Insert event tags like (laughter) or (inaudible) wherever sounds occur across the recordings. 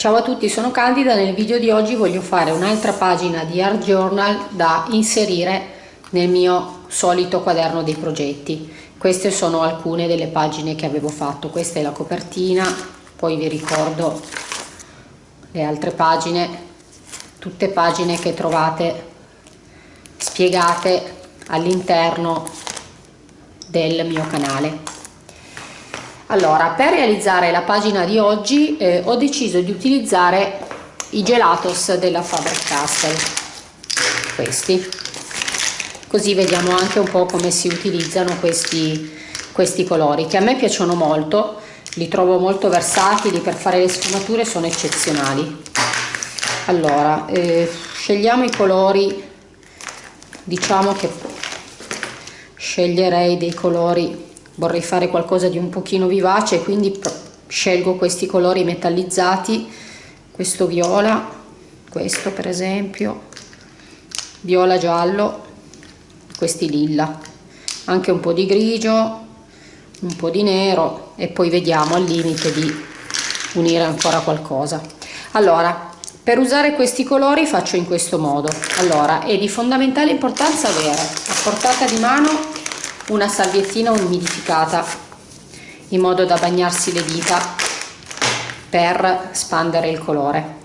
Ciao a tutti, sono Candida, nel video di oggi voglio fare un'altra pagina di Art Journal da inserire nel mio solito quaderno dei progetti. Queste sono alcune delle pagine che avevo fatto, questa è la copertina, poi vi ricordo le altre pagine, tutte pagine che trovate spiegate all'interno del mio canale. Allora, per realizzare la pagina di oggi eh, ho deciso di utilizzare i gelatos della Faber-Castell, questi. Così vediamo anche un po' come si utilizzano questi, questi colori, che a me piacciono molto, li trovo molto versatili, per fare le sfumature sono eccezionali. Allora, eh, scegliamo i colori, diciamo che sceglierei dei colori vorrei fare qualcosa di un pochino vivace quindi scelgo questi colori metallizzati questo viola questo per esempio viola giallo questi lilla. Anche un po' di grigio un po' di nero e poi vediamo al limite di unire ancora qualcosa. Allora per usare questi colori faccio in questo modo. Allora è di fondamentale importanza avere a portata di mano una salviettina umidificata in modo da bagnarsi le dita per spandere il colore.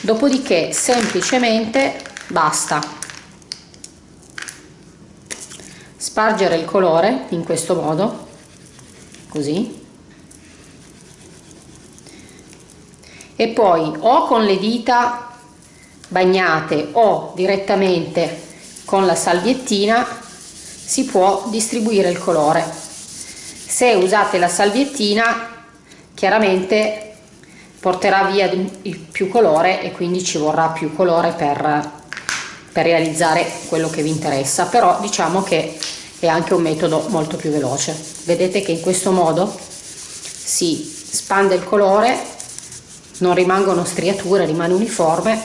Dopodiché semplicemente basta. Spargere il colore in questo modo così. E poi o con le dita bagnate o direttamente con la salviettina si può distribuire il colore. Se usate la salviettina chiaramente porterà via più colore e quindi ci vorrà più colore per, per realizzare quello che vi interessa. Però diciamo che è anche un metodo molto più veloce. Vedete che in questo modo si spande il colore non rimangono striature rimane uniforme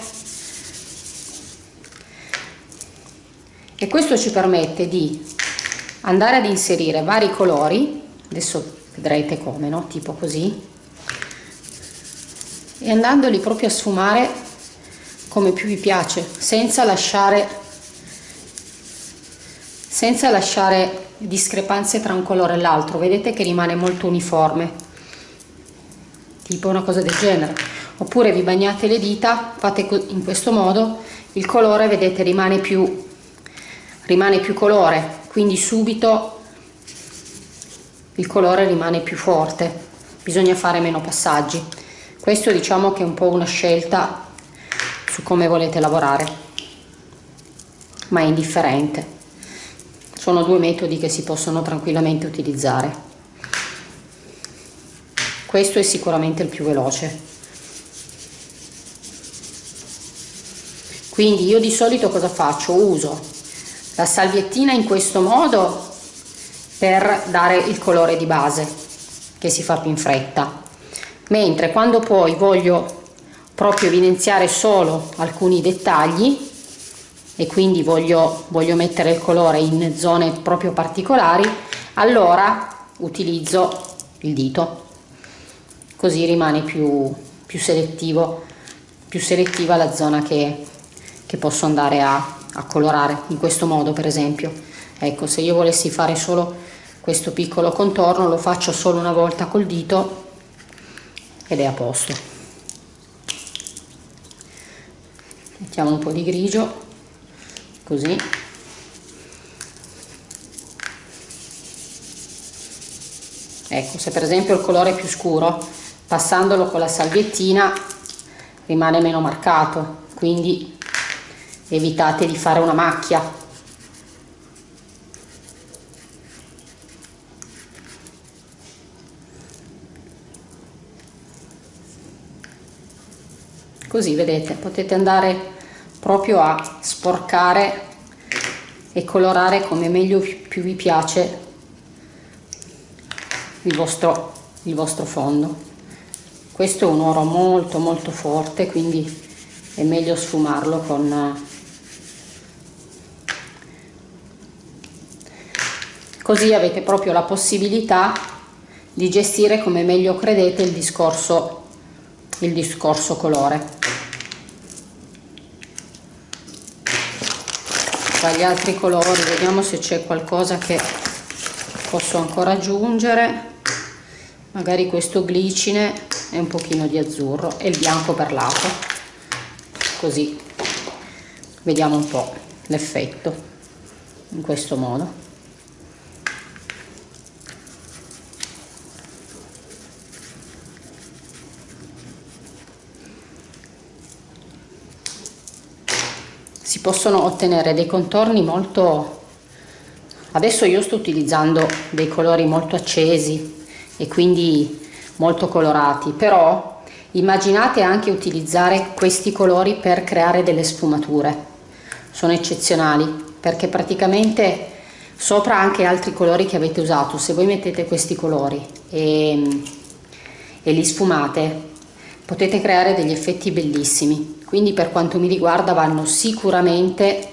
e questo ci permette di andare ad inserire vari colori adesso vedrete come no? Tipo così e andandoli proprio a sfumare come più vi piace senza lasciare senza lasciare discrepanze tra un colore e l'altro. Vedete che rimane molto uniforme tipo una cosa del genere. Oppure vi bagnate le dita fate in questo modo il colore vedete rimane più rimane più colore quindi subito il colore rimane più forte. Bisogna fare meno passaggi. Questo diciamo che è un po' una scelta su come volete lavorare ma è indifferente. Sono due metodi che si possono tranquillamente utilizzare. Questo è sicuramente il più veloce. Quindi io di solito cosa faccio? Uso la salviettina in questo modo per dare il colore di base che si fa più in fretta. Mentre quando poi voglio proprio evidenziare solo alcuni dettagli e quindi voglio, voglio mettere il colore in zone proprio particolari allora utilizzo il dito. Così rimane più, più selettivo più selettiva la zona che, che posso andare a, a colorare in questo modo per esempio. Ecco se io volessi fare solo questo piccolo contorno lo faccio solo una volta col dito ed è a posto. Mettiamo un po' di grigio così. Ecco se per esempio il colore è più scuro passandolo con la salviettina rimane meno marcato. Quindi evitate di fare una macchia. Così vedete potete andare proprio a sporcare e colorare come meglio più vi piace il vostro, il vostro fondo. Questo è un oro molto molto forte quindi è meglio sfumarlo con così avete proprio la possibilità di gestire come meglio credete il discorso il discorso colore. Tra gli altri colori vediamo se c'è qualcosa che posso ancora aggiungere. Magari questo glicine e un pochino di azzurro e il bianco per lato. Così vediamo un po' l'effetto in questo modo possono ottenere dei contorni molto adesso io sto utilizzando dei colori molto accesi e quindi molto colorati però immaginate anche utilizzare questi colori per creare delle sfumature. Sono eccezionali perché praticamente sopra anche altri colori che avete usato. Se voi mettete questi colori e, e li sfumate potete creare degli effetti bellissimi quindi per quanto mi riguarda vanno sicuramente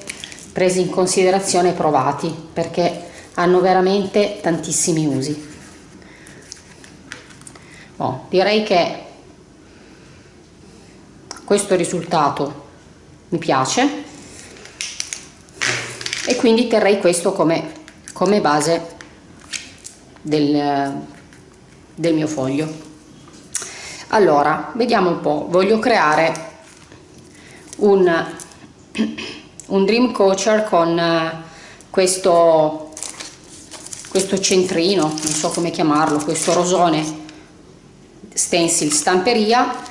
presi in considerazione e provati perché hanno veramente tantissimi usi. Oh, direi che questo risultato mi piace e quindi terrei questo come, come base del, del mio foglio. Allora vediamo un po' voglio creare un, un dream coacher con eh, questo questo centrino non so come chiamarlo questo rosone stencil stamperia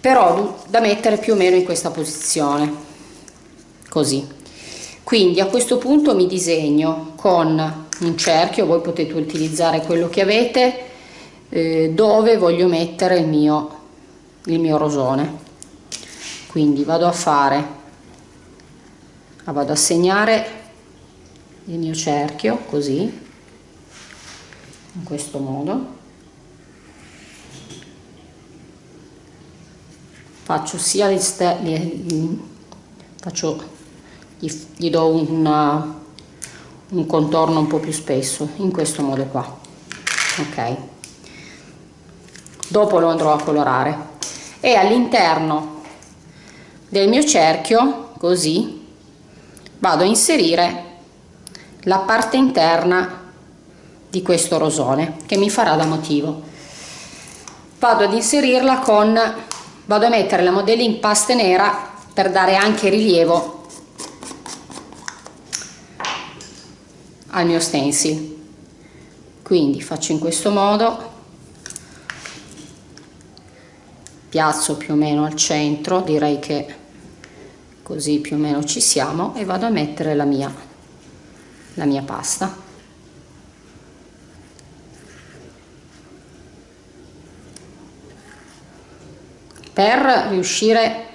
però da mettere più o meno in questa posizione così. Quindi a questo punto mi disegno con un cerchio voi potete utilizzare quello che avete eh, dove voglio mettere il mio, il mio rosone quindi vado a fare vado a segnare il mio cerchio così in questo modo. Faccio sia gli, gli, faccio, gli, gli do una, un contorno un po più spesso in questo modo qua. Ok. Dopo lo andrò a colorare. E all'interno del mio cerchio così vado a inserire la parte interna di questo rosone che mi farà da motivo. Vado ad inserirla con vado a mettere la modella in pasta nera per dare anche rilievo al mio stencil. Quindi faccio in questo modo piazzo più o meno al centro direi che così più o meno ci siamo e vado a mettere la mia la mia pasta. Per riuscire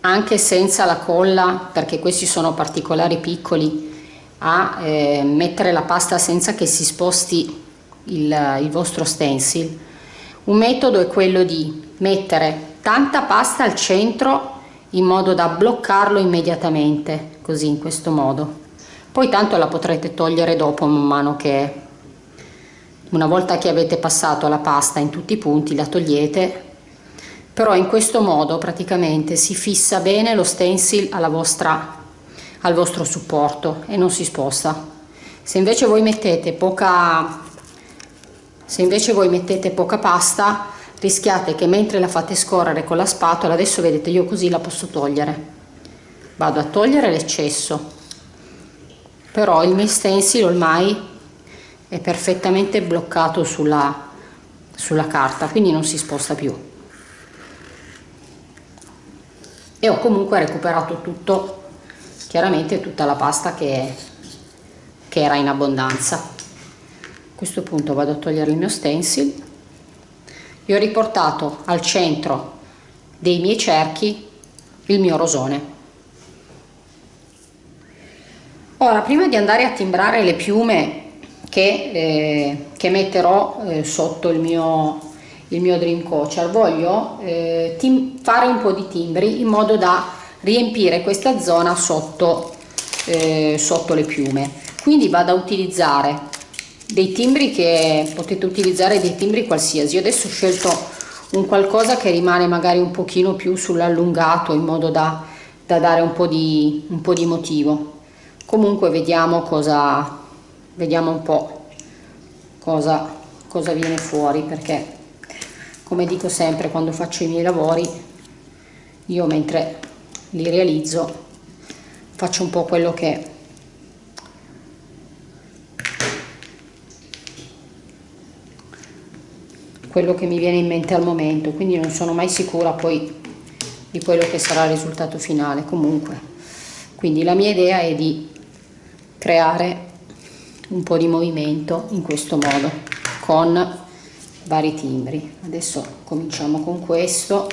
anche senza la colla perché questi sono particolari piccoli a eh, mettere la pasta senza che si sposti il, il vostro stencil un metodo è quello di mettere tanta pasta al centro in modo da bloccarlo immediatamente, così in questo modo. Poi tanto la potrete togliere dopo man mano che una volta che avete passato la pasta in tutti i punti la togliete, però in questo modo praticamente si fissa bene lo stencil alla vostra, al vostro supporto e non si sposta. Se invece voi mettete poca, se invece voi mettete poca pasta rischiate che mentre la fate scorrere con la spatola adesso vedete io così la posso togliere. Vado a togliere l'eccesso. Però il mio stencil ormai è perfettamente bloccato sulla, sulla carta quindi non si sposta più. E ho comunque recuperato tutto chiaramente tutta la pasta che, che era in abbondanza. A questo punto vado a togliere il mio stencil e ho riportato al centro dei miei cerchi il mio rosone. Ora, prima di andare a timbrare le piume che, eh, che metterò eh, sotto il mio, il mio Dream Coacher, voglio eh, fare un po' di timbri in modo da riempire questa zona sotto, eh, sotto le piume. Quindi vado a utilizzare dei timbri che potete utilizzare dei timbri qualsiasi. Io adesso ho scelto un qualcosa che rimane magari un pochino più sull'allungato in modo da, da dare un po, di, un po' di motivo. Comunque vediamo cosa vediamo un po' cosa, cosa viene fuori perché come dico sempre quando faccio i miei lavori io mentre li realizzo faccio un po' quello che quello che mi viene in mente al momento quindi non sono mai sicura poi di quello che sarà il risultato finale. Comunque quindi la mia idea è di creare un po' di movimento in questo modo con vari timbri. Adesso cominciamo con questo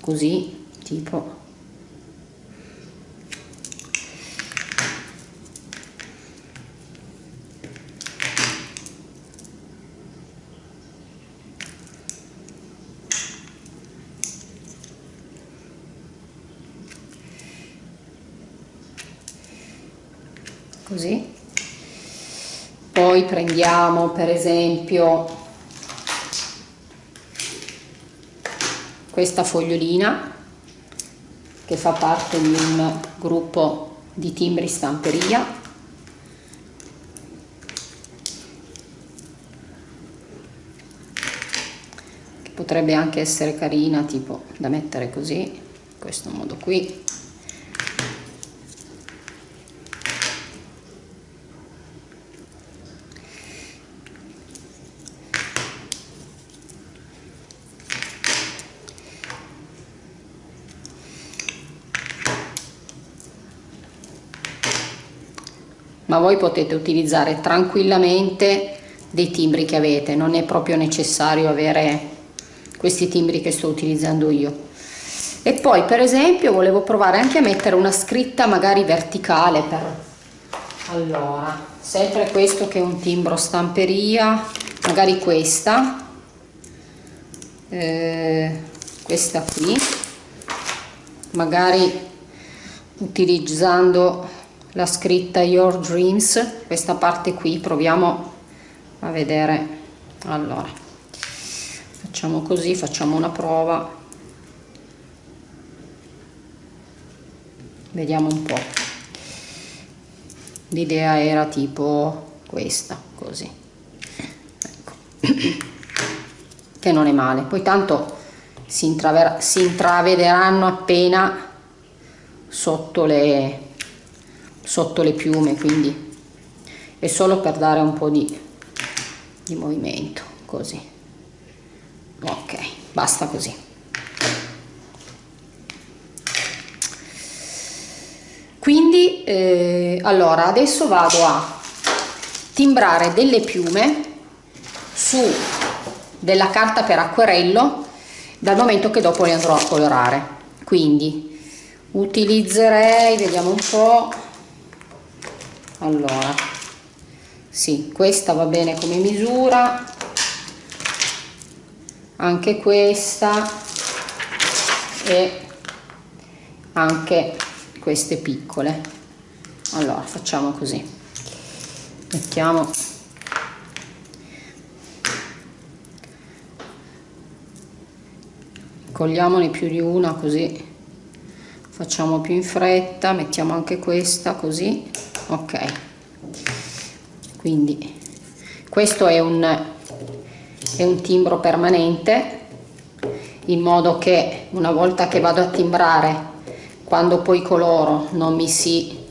così tipo così. Poi prendiamo per esempio questa fogliolina che fa parte di un gruppo di timbri stamperia. Che potrebbe anche essere carina tipo da mettere così in questo modo qui ma voi potete utilizzare tranquillamente dei timbri che avete, non è proprio necessario avere questi timbri che sto utilizzando io. E poi per esempio volevo provare anche a mettere una scritta magari verticale per... Allora, sempre questo che è un timbro stamperia, magari questa, eh, questa qui, magari utilizzando la scritta Your Dreams, questa parte qui, proviamo a vedere. Allora, facciamo così, facciamo una prova. Vediamo un po'. L'idea era tipo questa, così. Ecco. (clears throat) che non è male. Poi tanto si, si intravederanno appena sotto le sotto le piume quindi è solo per dare un po' di, di movimento così. Ok basta così. Quindi eh, allora adesso vado a timbrare delle piume su della carta per acquerello dal momento che dopo le andrò a colorare. Quindi utilizzerei vediamo un po' allora sì questa va bene come misura. Anche questa e anche queste piccole. Allora facciamo così. Mettiamo. Cogliamone più di una così. Facciamo più in fretta mettiamo anche questa così ok. Quindi questo è un, è un timbro permanente in modo che una volta che vado a timbrare quando poi coloro non mi si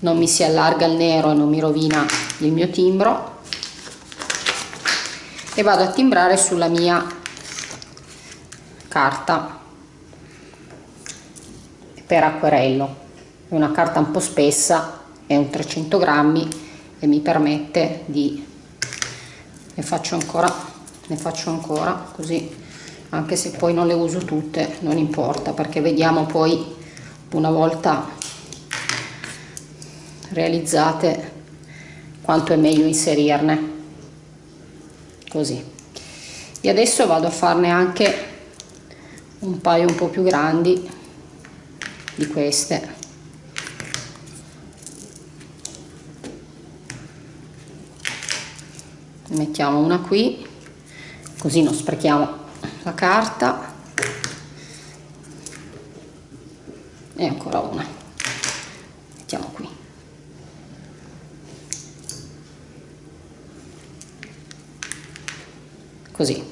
non mi si allarga il nero e non mi rovina il mio timbro e vado a timbrare sulla mia carta per acquerello una carta un po' spessa è un 300 grammi e mi permette di ne faccio ancora ne faccio ancora così anche se poi non le uso tutte non importa perché vediamo poi una volta realizzate quanto è meglio inserirne. Così. E adesso vado a farne anche un paio un po' più grandi di queste mettiamo una qui così non sprechiamo la carta. E ancora una. Mettiamo qui. Così.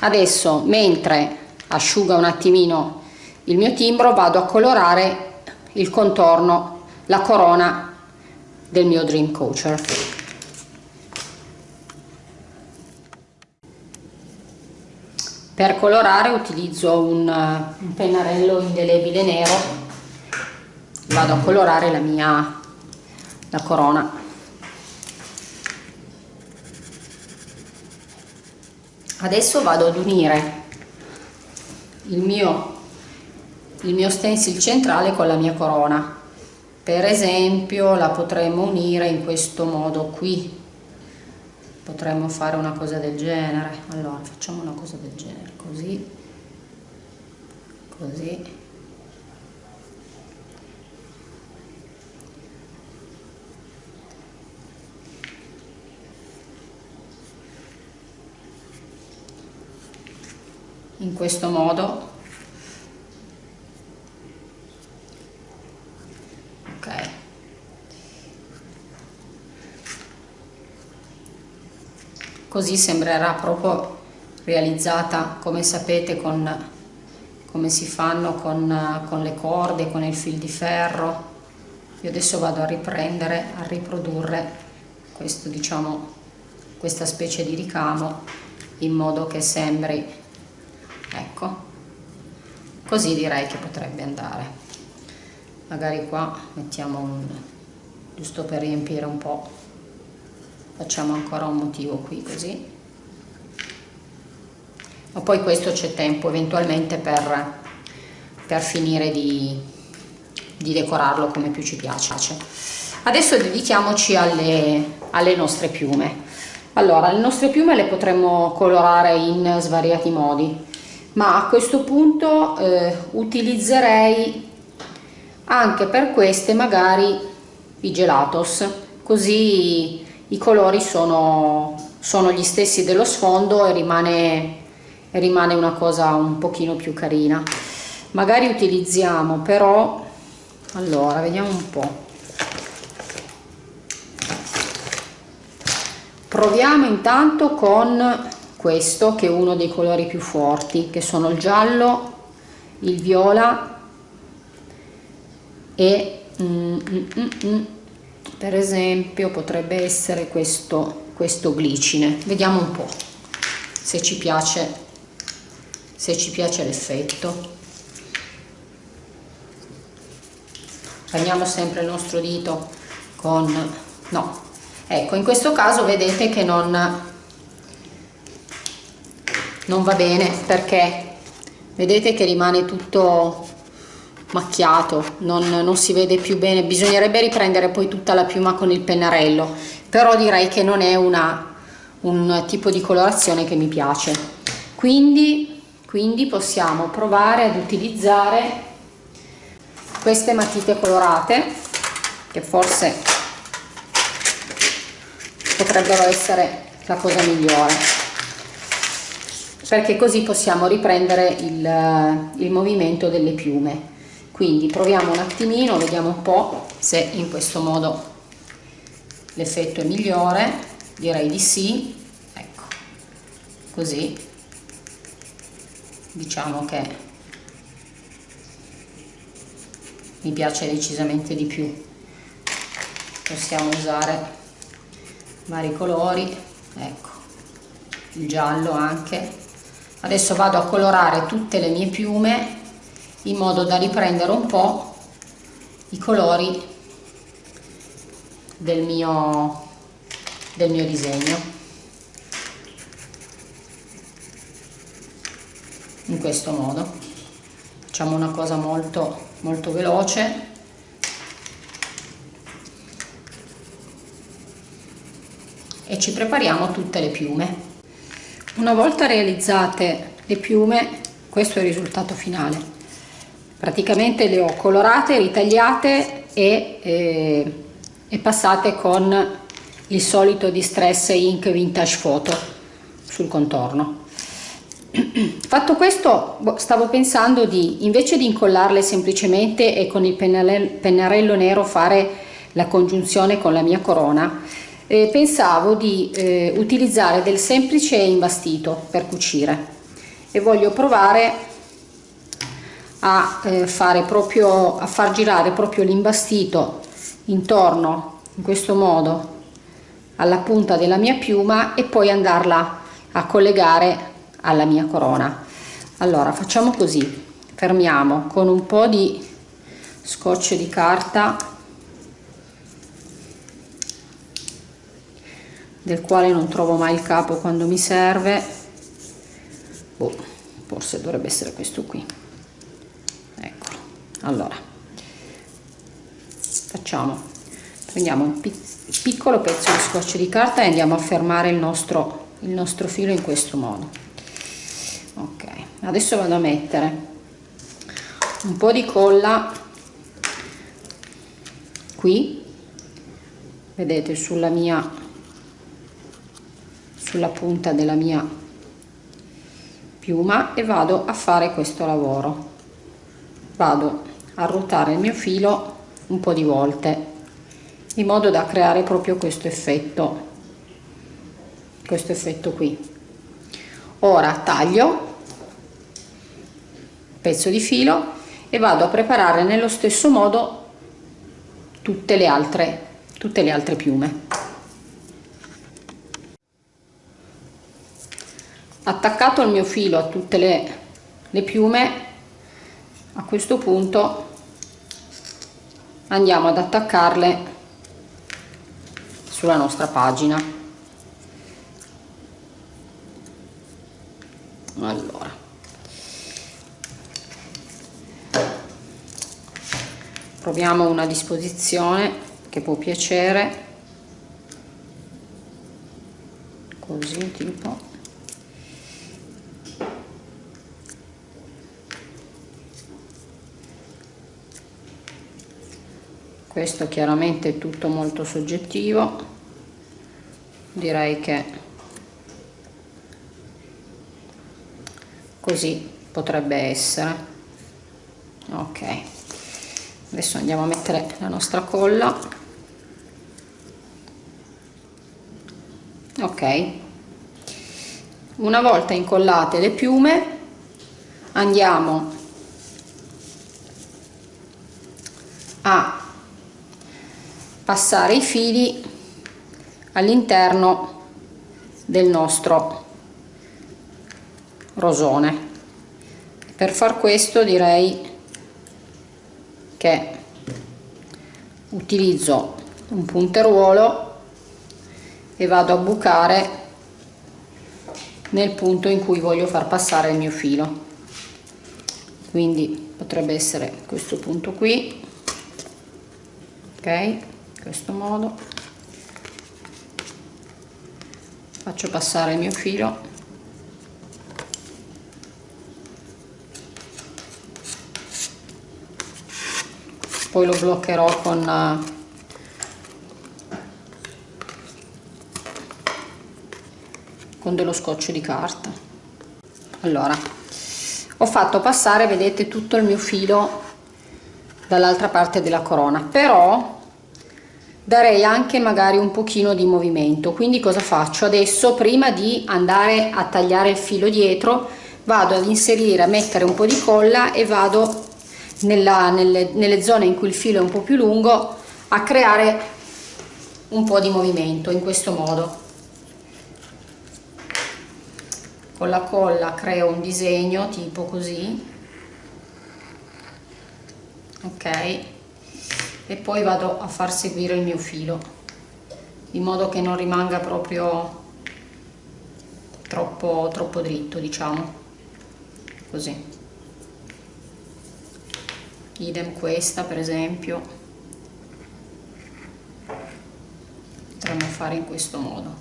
Adesso mentre asciuga un attimino il mio timbro vado a colorare il contorno la corona del mio dream coacher per colorare utilizzo un, un pennarello indelebile nero. Vado a colorare la mia la corona. Adesso vado ad unire il mio, il mio stencil centrale con la mia corona. Per esempio la potremmo unire in questo modo qui potremmo fare una cosa del genere. Allora facciamo una cosa del genere così. Così. In questo modo ok così sembrerà proprio realizzata come sapete con come si fanno con, con le corde con il fil di ferro. Io adesso vado a riprendere a riprodurre questo diciamo questa specie di ricamo in modo che sembri ecco così direi che potrebbe andare. Magari qua mettiamo un giusto per riempire un po' facciamo ancora un motivo qui così. Ma poi questo c'è tempo eventualmente per, per finire di, di decorarlo come più ci piace. Adesso dedichiamoci alle, alle nostre piume. Allora le nostre piume le potremmo colorare in svariati modi ma a questo punto eh, utilizzerei anche per queste magari i gelatos così i colori sono, sono gli stessi dello sfondo e rimane, rimane una cosa un pochino più carina. Magari utilizziamo però allora vediamo un po. Proviamo intanto con questo che è uno dei colori più forti che sono il giallo il viola e mm, mm, mm, mm, per esempio potrebbe essere questo questo glicine. Vediamo un po se ci piace piace l'effetto. Prendiamo sempre il nostro dito con no. Ecco in questo caso vedete che non non va bene perché vedete che rimane tutto macchiato non, non, si vede più bene bisognerebbe riprendere poi tutta la piuma con il pennarello però direi che non è una, un tipo di colorazione che mi piace. Quindi, quindi possiamo provare ad utilizzare queste matite colorate che forse potrebbero essere la cosa migliore. Perché così possiamo riprendere il, il movimento delle piume quindi proviamo un attimino vediamo un po' se in questo modo l'effetto è migliore. Direi di sì. Ecco così. Diciamo che mi piace decisamente di più. Possiamo usare vari colori. Ecco il giallo anche. Adesso vado a colorare tutte le mie piume in modo da riprendere un po' i colori del mio, del mio disegno. In questo modo. Facciamo una cosa molto molto veloce. E ci prepariamo tutte le piume. Una volta realizzate le piume, questo è il risultato finale. Praticamente le ho colorate, ritagliate e, eh, e passate con il solito Distress Ink Vintage Photo. sul contorno (clears throat) fatto questo boh, stavo pensando di invece di incollarle semplicemente e con il pennarello nero fare la congiunzione con la mia corona eh, pensavo di eh, utilizzare del semplice imbastito per cucire e voglio provare a eh, fare proprio a far girare proprio l'imbastito intorno in questo modo alla punta della mia piuma e poi andarla a collegare alla mia corona. Allora facciamo così. Fermiamo con un po di scotch di carta del quale non trovo mai il capo quando mi serve. Boh, forse dovrebbe essere questo qui allora facciamo prendiamo un piccolo pezzo di scotch di carta e andiamo a fermare il nostro il nostro filo in questo modo. Ok adesso vado a mettere un po di colla qui. Vedete sulla mia sulla punta della mia piuma e vado a fare questo lavoro vado a ruotare il mio filo un po di volte in modo da creare proprio questo effetto questo effetto qui. Ora taglio pezzo di filo e vado a preparare nello stesso modo tutte le altre tutte le altre piume. Attaccato il mio filo a tutte le, le piume a questo punto andiamo ad attaccarle sulla nostra pagina. Allora. Proviamo una disposizione che può piacere. Così tipo questo chiaramente è tutto molto soggettivo. Direi che così potrebbe essere. Ok. Adesso andiamo a mettere la nostra colla. Ok. Una volta incollate le piume andiamo a passare i fili all'interno del nostro rosone. Per far questo direi che utilizzo un punteruolo e vado a bucare nel punto in cui voglio far passare il mio filo. Quindi potrebbe essere questo punto qui ok questo modo. Faccio passare il mio filo. Poi lo bloccherò con con dello scotch di carta. Allora ho fatto passare vedete tutto il mio filo dall'altra parte della corona però darei anche magari un pochino di movimento. Quindi cosa faccio? Adesso prima di andare a tagliare il filo dietro vado ad inserire a mettere un po di colla e vado nella, nelle, nelle zone in cui il filo è un po' più lungo a creare un po' di movimento in questo modo. Con la colla creo un disegno tipo così. Ok e poi vado a far seguire il mio filo in modo che non rimanga proprio troppo troppo dritto diciamo. Così. Idem questa per esempio. Potremmo fare in questo modo.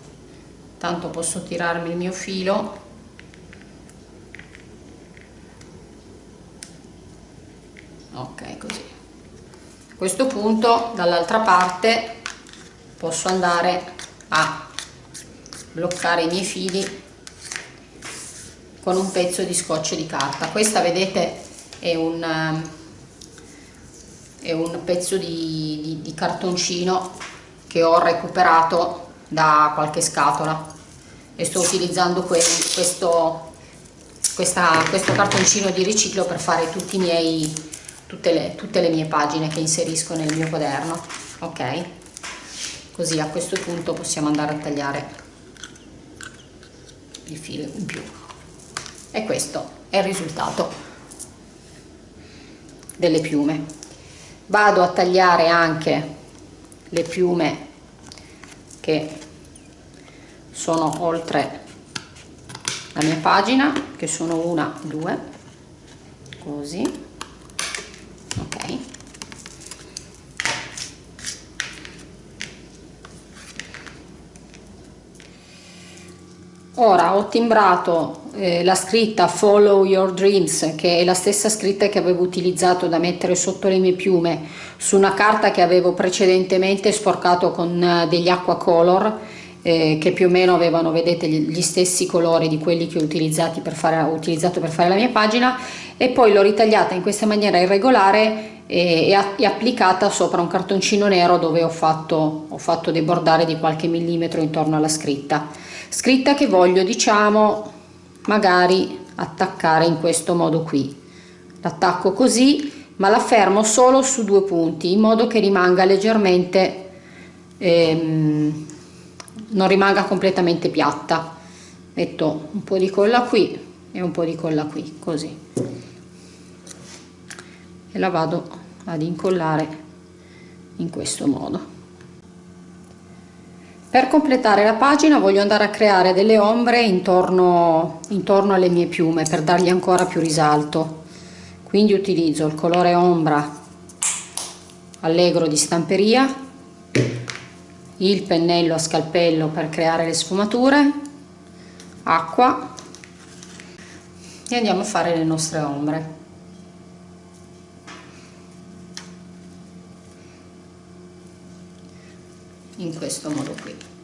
Tanto posso tirarmi il mio filo. Ok così a questo punto dall'altra parte posso andare a bloccare i miei fili con un pezzo di scotch di carta. Questa vedete è un, è un pezzo di, di, di cartoncino che ho recuperato da qualche scatola. E sto utilizzando questo, questa, questo cartoncino di riciclo per fare tutti i miei, tutte, le, tutte le mie pagine che inserisco nel mio quaderno ok? Così a questo punto possiamo andare a tagliare il filo in più. E questo è il risultato delle piume. Vado a tagliare anche le piume che sono oltre la mia pagina che sono una due così ok. Ora ho timbrato eh, la scritta follow your dreams che è la stessa scritta che avevo utilizzato da mettere sotto le mie piume su una carta che avevo precedentemente sporcato con eh, degli acqua color eh, che più o meno avevano vedete gli stessi colori di quelli che ho, per fare, ho utilizzato per fare la mia pagina e poi l'ho ritagliata in questa maniera irregolare e, e, applicata sopra un cartoncino nero dove ho fatto, ho fatto debordare di qualche millimetro intorno alla scritta. Scritta che voglio diciamo magari attaccare in questo modo qui. L'attacco così ma la fermo solo su due punti in modo che rimanga leggermente ehm, non rimanga completamente piatta. Metto un po di colla qui e un po di colla qui così e la vado ad incollare in questo modo per completare la pagina voglio andare a creare delle ombre intorno, intorno alle mie piume per dargli ancora più risalto. Quindi utilizzo il colore ombra allegro di stamperia, il pennello a scalpello per creare le sfumature, acqua e andiamo a fare le nostre ombre. in questo modo qui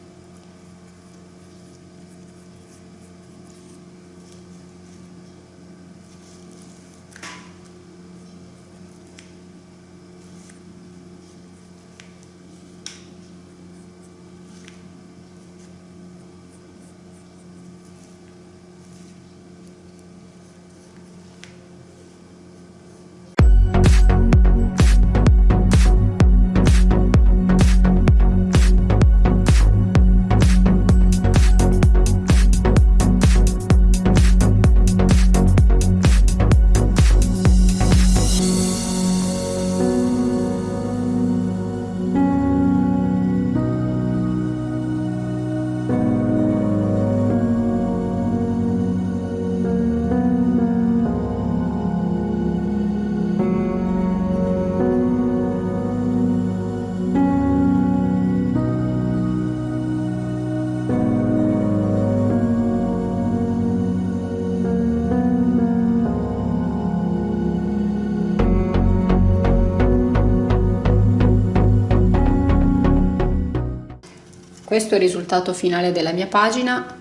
questo è il risultato finale della mia pagina.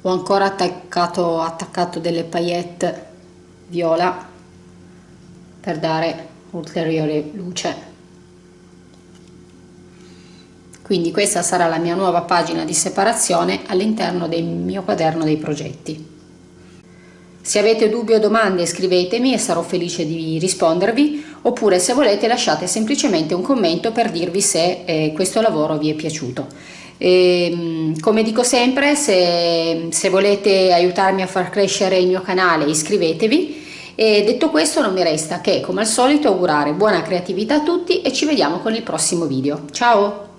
Ho ancora attaccato, attaccato delle paillette viola per dare ulteriore luce. Quindi questa sarà la mia nuova pagina di separazione all'interno del mio quaderno dei progetti. Se avete dubbi o domande scrivetemi e sarò felice di rispondervi oppure se volete lasciate semplicemente un commento per dirvi se eh, questo lavoro vi è piaciuto. E, ehm, come dico sempre, se, se volete aiutarmi a far crescere il mio canale iscrivetevi e detto questo non mi resta che come al solito augurare buona creatività a tutti e ci vediamo con il prossimo video. Ciao!